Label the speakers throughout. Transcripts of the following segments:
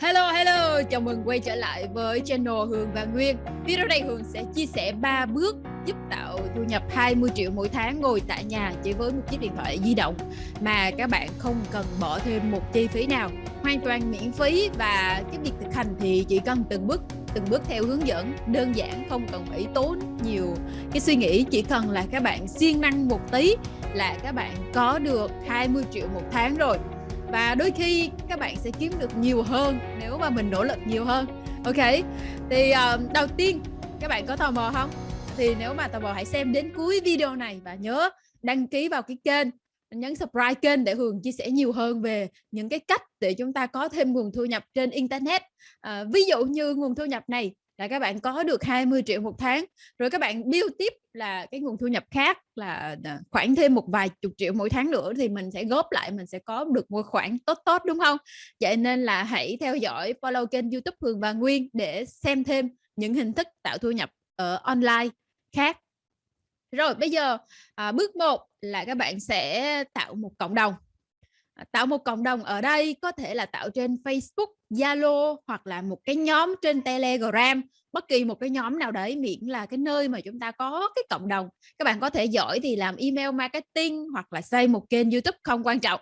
Speaker 1: Hello hello, chào mừng quay trở lại với channel Hường và Nguyên. Video này Hường sẽ chia sẻ 3 bước giúp tạo thu nhập 20 triệu mỗi tháng ngồi tại nhà chỉ với một chiếc điện thoại di động mà các bạn không cần bỏ thêm một chi phí nào, hoàn toàn miễn phí và cái việc thực hành thì chỉ cần từng bước từng bước theo hướng dẫn. Đơn giản không cần phải tốn nhiều cái suy nghĩ. Chỉ cần là các bạn siêng năng một tí là các bạn có được 20 triệu một tháng rồi và đôi khi các bạn sẽ kiếm được nhiều hơn nếu mà mình nỗ lực nhiều hơn. Ok thì uh, đầu tiên các bạn có tò mò không? Thì nếu mà tò mò hãy xem đến cuối video này và nhớ đăng ký vào cái kênh nhấn subscribe kênh để Hường chia sẻ nhiều hơn về những cái cách để chúng ta có thêm nguồn thu nhập trên internet. À, ví dụ như nguồn thu nhập này là các bạn có được 20 triệu một tháng. Rồi các bạn build tiếp là cái nguồn thu nhập khác là à, khoảng thêm một vài chục triệu mỗi tháng nữa thì mình sẽ góp lại mình sẽ có được một khoản tốt tốt đúng không? Vậy nên là hãy theo dõi follow kênh youtube Hường và Nguyên để xem thêm những hình thức tạo thu nhập ở online khác. Rồi bây giờ à, bước 1 là các bạn sẽ tạo một cộng đồng. Ờ, tạo một cộng đồng ở đây có thể là tạo trên Facebook, Zalo hoặc là một cái nhóm trên Telegram. Bất kỳ một cái nhóm nào đấy miễn là cái nơi mà chúng ta có cái cộng đồng. Các bạn có thể giỏi thì làm email marketing hoặc là xây một kênh YouTube không quan trọng.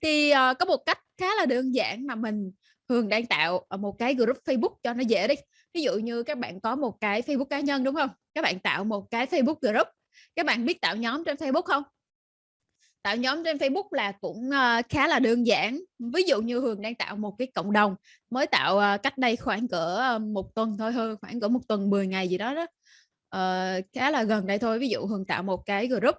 Speaker 1: Thì uh, có một cách khá là đơn giản mà mình thường đang tạo một cái group Facebook cho nó dễ đi. Ví dụ như các bạn có một cái Facebook cá nhân đúng không? Các bạn tạo một cái Facebook group. Các bạn biết tạo nhóm trên Facebook không? Tạo nhóm trên Facebook là cũng uh, khá là đơn giản. Ví dụ như Hường đang tạo một cái cộng đồng mới tạo uh, cách đây khoảng cỡ uh, một tuần thôi hơn khoảng cỡ một tuần 10 ngày gì đó đó. Uh, khá là gần đây thôi. Ví dụ Hường tạo một cái group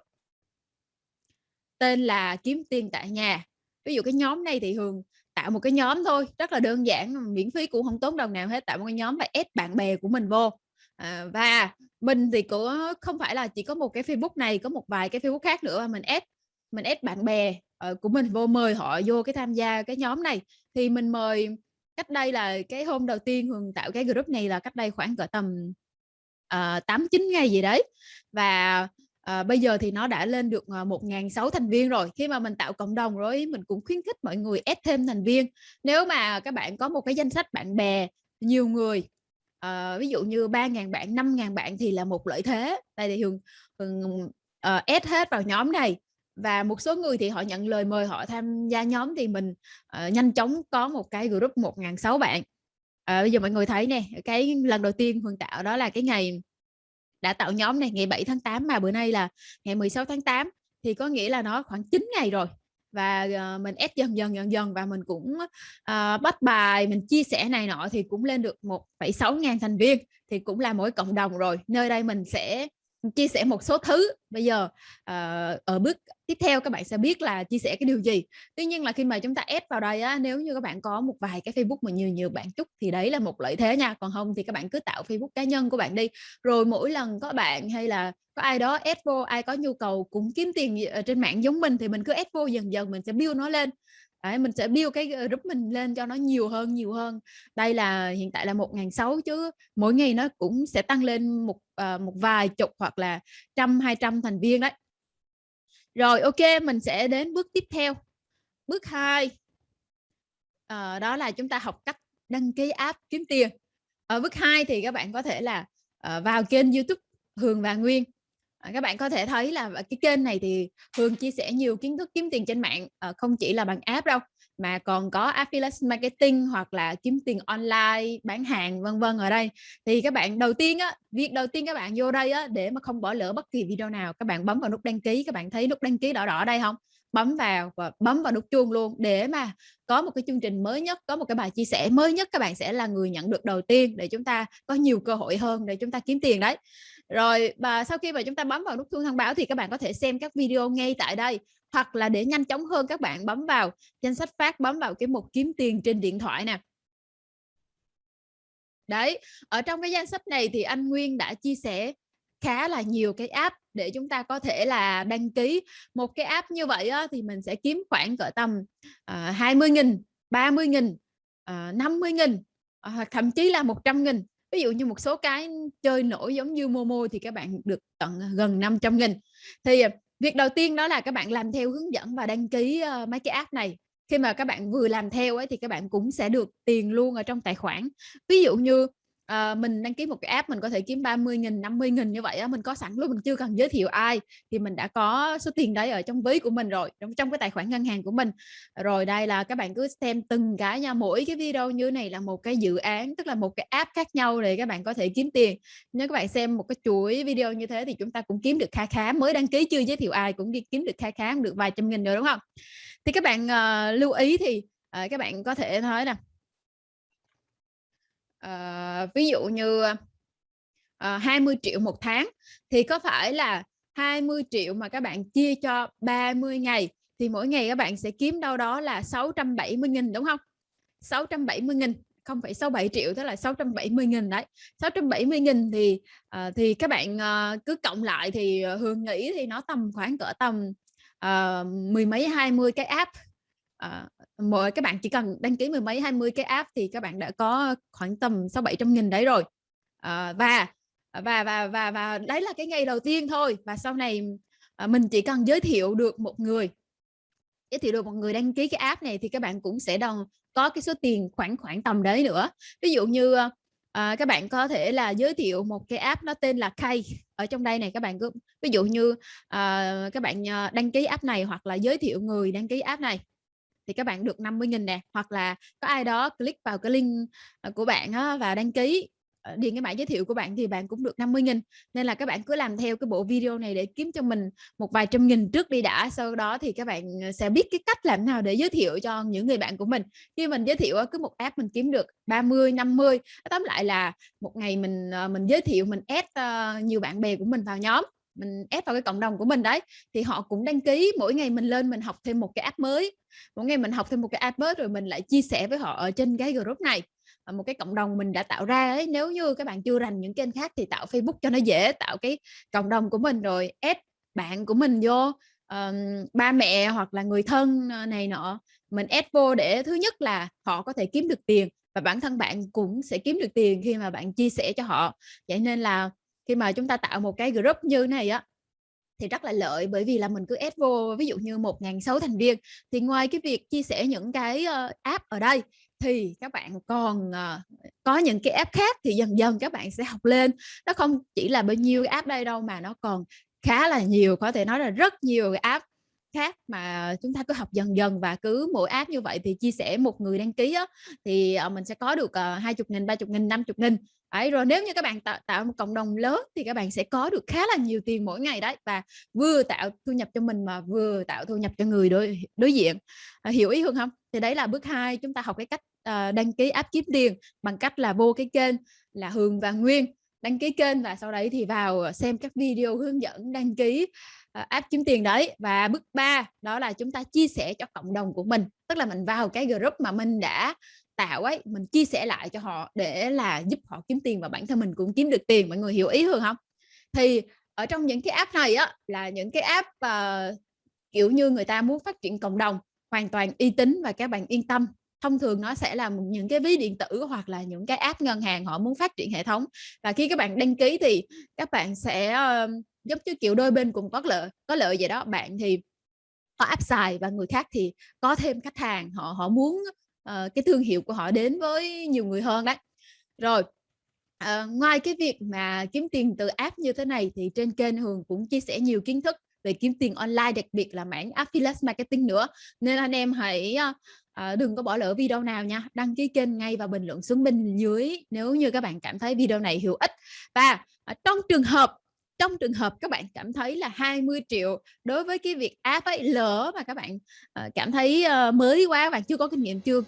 Speaker 1: tên là kiếm tiền tại nhà. Ví dụ cái nhóm này thì Hường tạo một cái nhóm thôi rất là đơn giản miễn phí cũng không tốn đồng nào hết. Tạo một cái nhóm và ép bạn bè của mình vô. À, và mình thì cũng không phải là chỉ có một cái Facebook này có một vài cái Facebook khác nữa mà mình ép mình ép bạn bè uh, của mình vô mời họ vô cái tham gia cái nhóm này. Thì mình mời cách đây là cái hôm đầu tiên Hường tạo cái group này là cách đây khoảng cỡ tầm uh, 8 9 ngày gì đấy. Và uh, bây giờ thì nó đã lên được ờ, uh, 1.600 thành viên rồi. Khi mà mình tạo cộng đồng rồi mình cũng khuyến khích mọi người ép thêm thành viên. Nếu mà các bạn có một cái danh sách bạn bè nhiều người uh, ví dụ như 3.000 bạn 5.000 bạn thì là một lợi thế. Đây vì Hường, Hường uh, ép hết vào nhóm này và một số người thì họ nhận lời mời họ tham gia nhóm thì mình uh, nhanh chóng có một cái group 1.600 bạn. À, bây giờ mọi người thấy nè cái lần đầu tiên Hường tạo đó là cái ngày đã tạo nhóm này ngày 7 tháng 8 mà bữa nay là ngày 16 tháng 8 thì có nghĩa là nó khoảng 9 ngày rồi. Và uh, mình ép dần dần dần dần và mình cũng uh, bắt bài mình chia sẻ này nọ thì cũng lên được 1,6 ngàn thành viên thì cũng là mỗi cộng đồng rồi. Nơi đây mình sẽ chia sẻ một số thứ. Bây giờ uh, ở bước tiếp theo các bạn sẽ biết là chia sẻ cái điều gì. Tuy nhiên là khi mà chúng ta ép vào đây á, nếu như các bạn có một vài cái Facebook mà nhiều nhiều bạn chúc thì đấy là một lợi thế nha. Còn không thì các bạn cứ tạo Facebook cá nhân của bạn đi. Rồi mỗi lần có bạn hay là có ai đó ép vô ai có nhu cầu cũng kiếm tiền ờ, trên mạng giống mình thì mình cứ ép vô dần dần mình sẽ build nó lên. Đấy, mình sẽ build cái ờ, group mình lên cho nó nhiều hơn nhiều hơn. Đây là hiện tại là một ngàn sáu chứ mỗi ngày nó cũng sẽ tăng lên một uh, một vài chục hoặc là trăm hai trăm thành viên đấy. Rồi ok mình sẽ đến bước tiếp theo. Bước 2 uh, ờ, đó là chúng ta học cách đăng ký app kiếm tiền. Ở bước 2 thì các bạn có thể là uh, vào kênh YouTube Hường và Nguyên. À, các bạn có thể thấy là ờ, cái kênh này thì Hương chia sẻ nhiều kiến thức kiếm tiền trên mạng à, không chỉ là bằng app đâu mà còn có affiliate marketing hoặc là kiếm tiền online bán hàng vân vân ở đây. Thì các bạn đầu tiên á việc đầu tiên các bạn vô đây á để mà không bỏ lỡ bất kỳ video nào các bạn bấm vào nút đăng ký các bạn thấy nút đăng ký đỏ đỏ đây không bấm vào và bấm vào nút chuông luôn để mà có một cái chương trình mới nhất có một cái bài chia sẻ mới nhất các bạn sẽ là người nhận được đầu tiên để chúng ta có nhiều cơ hội hơn để chúng ta kiếm tiền đấy rồi và sau khi mà chúng ta bấm vào nút chuông thông báo thì các bạn có thể xem các video ngay tại đây hoặc là để nhanh chóng hơn các bạn bấm vào danh sách phát bấm vào cái mục kiếm tiền trên điện thoại nè. Đấy ở trong cái danh sách này thì anh Nguyên đã chia sẻ khá là nhiều cái app để chúng ta có thể là đăng ký. Một cái app như vậy á, thì mình sẽ kiếm khoảng cỡ tầm ờ, uh, 20 nghìn 30 nghìn ờ, uh, 50 nghìn uh, thậm chí là 100 nghìn ví dụ như một số cái chơi nổi giống như Momo thì các bạn được tận à, gần 500 nghìn. Thì à, việc đầu tiên đó là các bạn làm theo hướng dẫn và đăng ký uh, mấy cái app này. Khi mà các bạn vừa làm theo ấy thì các bạn cũng sẽ được tiền luôn ở trong tài khoản. Ví dụ như à, mình đăng ký một cái app mình có thể kiếm 30 nghìn 50 nghìn như vậy á mình có sẵn luôn mình chưa cần giới thiệu ai thì mình đã có số tiền đấy ở trong ví của mình rồi trong trong cái tài khoản ngân hàng của mình. Rồi đây là các bạn cứ xem từng cái nha mỗi cái video như này là một cái dự án tức là một cái app khác nhau để các bạn có thể kiếm tiền. Nếu các bạn xem một cái chuỗi video như thế thì chúng ta cũng kiếm được kha khá mới đăng ký chưa giới thiệu ai cũng đi kiếm được kha khá được vài trăm nghìn rồi đúng không? Thì các bạn uh, lưu ý thì uh, các bạn có thể nói nè uh, ví dụ như ờ, uh, 20 triệu một tháng thì có phải là 20 triệu mà các bạn chia cho 30 ngày thì mỗi ngày các bạn sẽ kiếm đâu đó là 670.000 đúng không? 670.000 không phải 67 triệu tức là 670.000 đấy. 670.000 thì uh, thì các bạn uh, cứ cộng lại thì uh, Hương nghĩ thì nó tầm khoảng cỡ tầm uh, mười mấy hai mươi cái app uh, mỗi các bạn chỉ cần đăng ký mười mấy hai mươi cái app thì các bạn đã có khoảng tầm sáu bảy trăm nghìn đấy rồi. À, và và và và và đấy là cái ngày đầu tiên thôi. Và sau này à, mình chỉ cần giới thiệu được một người giới thiệu được một người đăng ký cái app này thì các bạn cũng sẽ đồng có cái số tiền khoảng khoảng tầm đấy nữa. Ví dụ như à, các bạn có thể là giới thiệu một cái app nó tên là Kay ở trong đây này các bạn cứ ví dụ như à, các bạn đăng ký app này hoặc là giới thiệu người đăng ký app này thì các bạn được 50.000 nè hoặc là có ai đó click vào cái link à, của bạn á, và đăng ký ờ, điền cái bản giới thiệu của bạn thì bạn cũng được 50 nghìn. Nên là các bạn cứ làm theo cái bộ video này để kiếm cho mình một vài trăm nghìn trước đi đã sau đó thì các bạn ờ, sẽ biết cái cách làm nào để giới thiệu cho những người bạn của mình. Khi mình giới thiệu cứ một app mình kiếm được 30 50 tóm lại là một ngày mình ờ, mình giới thiệu mình add nhiều bạn bè của mình vào nhóm mình ép vào cái cộng đồng của mình đấy thì họ cũng đăng ký mỗi ngày mình lên mình học thêm một cái app mới. Mỗi ngày mình học thêm một cái app mới rồi mình lại chia sẻ với họ ở trên cái group này. Một cái cộng đồng mình đã tạo ra ấy nếu như các bạn chưa rành những kênh khác thì tạo Facebook cho nó dễ tạo cái cộng đồng của mình rồi add bạn của mình vô um, ba mẹ hoặc là người thân ờ, này nọ. Mình add vô để thứ nhất là họ có thể kiếm được tiền và bản thân bạn cũng sẽ kiếm được tiền khi mà bạn chia sẻ cho họ. Vậy nên là khi mà chúng ta tạo một cái group như này á thì rất là lợi bởi vì là mình cứ add vô ví dụ như một ngàn sáu thành viên. Thì ngoài cái việc chia sẻ những cái ờ, app ở đây thì các bạn còn uh, có những cái app khác thì dần dần các bạn sẽ học lên. Nó không chỉ là bao nhiêu app đây đâu mà nó còn khá là nhiều có thể nói là rất nhiều app khác mà chúng ta cứ học dần dần và cứ mỗi app như vậy thì chia sẻ một người đăng ký á, thì ờ, mình sẽ có được ờ, hai chục nghìn ba chục nghìn năm chục nghìn. Đấy, rồi nếu như các bạn tạo, tạo một cộng đồng lớn thì các bạn sẽ có được khá là nhiều tiền mỗi ngày đấy và vừa tạo thu nhập cho mình mà vừa tạo thu nhập cho người đối đối diện. À, hiểu ý hơn không? Thì đấy là bước hai chúng ta học cái cách uh, đăng ký app kiếm tiền bằng cách là vô cái kênh là Hường và Nguyên đăng ký kênh và sau đấy thì vào ờ, xem các video hướng dẫn đăng ký uh, app kiếm tiền đấy. Và bước 3 đó là chúng ta chia sẻ cho cộng đồng của mình. Tức là mình vào cái group mà mình đã tạo ấy mình chia sẻ lại cho họ để là giúp họ kiếm tiền và bản thân mình cũng kiếm được tiền. Mọi người hiểu ý hơn không? Thì ở trong những cái app này á là những cái app uh, kiểu như người ta muốn phát triển cộng đồng hoàn toàn uy tín và các bạn yên tâm thông thường nó sẽ là những cái ví điện tử hoặc là những cái app ngân hàng họ muốn phát triển hệ thống. Và khi các bạn đăng ký thì các bạn sẽ uh, giống như kiểu đôi bên cùng có lợi có lợi vậy đó. Bạn thì có app xài và người khác thì có thêm khách hàng họ họ muốn uh, cái thương hiệu của họ đến với nhiều người hơn đấy. Rồi uh, ngoài cái việc mà kiếm tiền từ app như thế này thì trên kênh Hường cũng chia sẻ nhiều kiến thức về kiếm tiền online đặc biệt là mảng affiliate marketing nữa. Nên anh em hãy uh, đừng có bỏ lỡ video nào nha. Đăng ký kênh ngay và bình luận xuống bên dưới nếu như các bạn cảm thấy video này hữu ích. Và uh, trong trường hợp trong trường hợp các bạn cảm thấy là 20 triệu đối với cái việc app ấy lỡ mà các bạn uh, cảm thấy uh, mới quá các bạn chưa có kinh nghiệm chưa uh,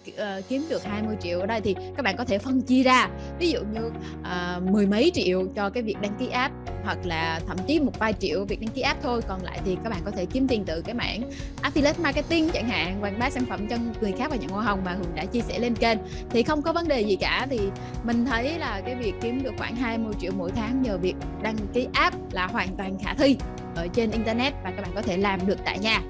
Speaker 1: kiếm được 20 triệu ở đây thì các bạn có thể phân chia ra. Ví dụ như uh, mười mấy triệu cho cái việc đăng ký app hoặc là thậm chí một vài triệu việc đăng ký app thôi còn lại thì các bạn có thể kiếm tiền từ cái mảng affiliate marketing chẳng hạn quảng bá sản phẩm cho người khác và nhận hoa hồng mà Hường đã chia sẻ lên kênh. Thì không có vấn đề gì cả thì mình thấy là cái việc kiếm được khoảng 20 triệu mỗi tháng nhờ việc đăng ký app là hoàn toàn khả thi ở trên internet và các bạn có thể làm được tại nhà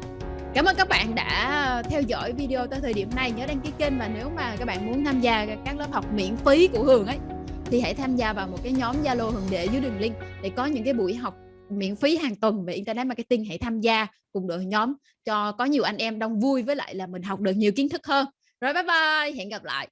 Speaker 1: Cảm ơn các bạn đã theo dõi video tới thời điểm này nhớ đăng ký kênh và nếu mà các bạn muốn tham gia các lớp học miễn phí của Hường ấy thì hãy tham gia vào một cái nhóm Zalo Hường để dưới đường link để có những cái buổi học miễn phí hàng tuần về Internet Marketing, hãy tham gia cùng đội nhóm cho có nhiều anh em đông vui với lại là mình học được nhiều kiến thức hơn. Rồi, bye bye, hẹn gặp lại.